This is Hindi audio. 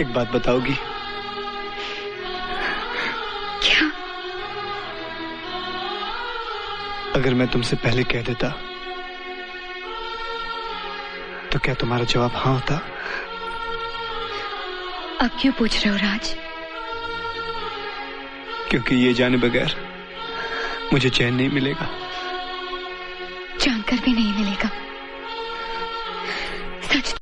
एक बात बताओगी। क्या? अगर मैं तुमसे पहले कह देता तो क्या तुम्हारा जवाब हाँ होता? अब क्यों पूछ रहे हो राज? क्योंकि ये जाने बगैर मुझे चैन नहीं मिलेगा। जानकर भी नहीं मिलेगा। सच